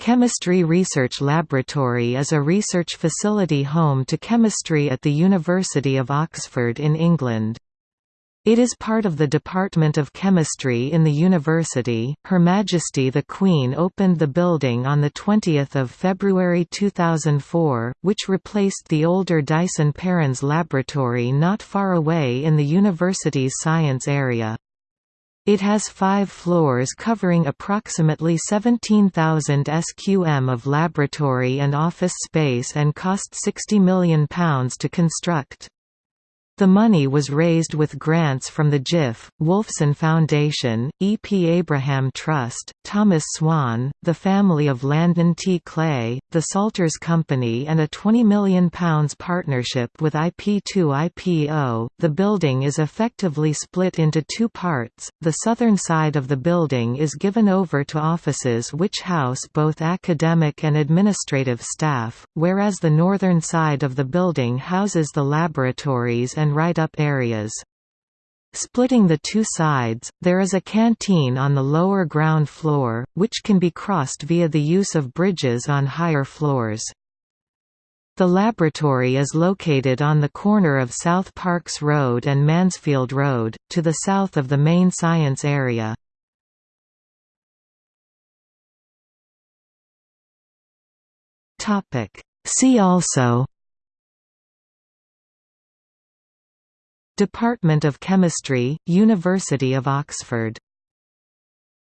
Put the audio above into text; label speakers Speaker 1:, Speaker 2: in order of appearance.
Speaker 1: Chemistry Research Laboratory is a research facility home to chemistry at the University of Oxford in England. It is part of the Department of Chemistry in the university. Her Majesty the Queen opened the building on 20 February 2004, which replaced the older Dyson Perrins Laboratory not far away in the university's science area. It has five floors covering approximately 17,000 sqm of laboratory and office space and cost £60 million to construct. The money was raised with grants from the GIF, Wolfson Foundation, E. P. Abraham Trust, Thomas Swan, the family of Landon T. Clay, the Salters Company, and a £20 million partnership with IP2 IPO. The building is effectively split into two parts. The southern side of the building is given over to offices which house both academic and administrative staff, whereas the northern side of the building houses the laboratories and and write-up areas. Splitting the two sides, there is a canteen on the lower ground floor, which can be crossed via the use of bridges on higher floors. The laboratory is located on the corner of South Parks Road and Mansfield Road, to the south of the main science area. See also Department of Chemistry, University of Oxford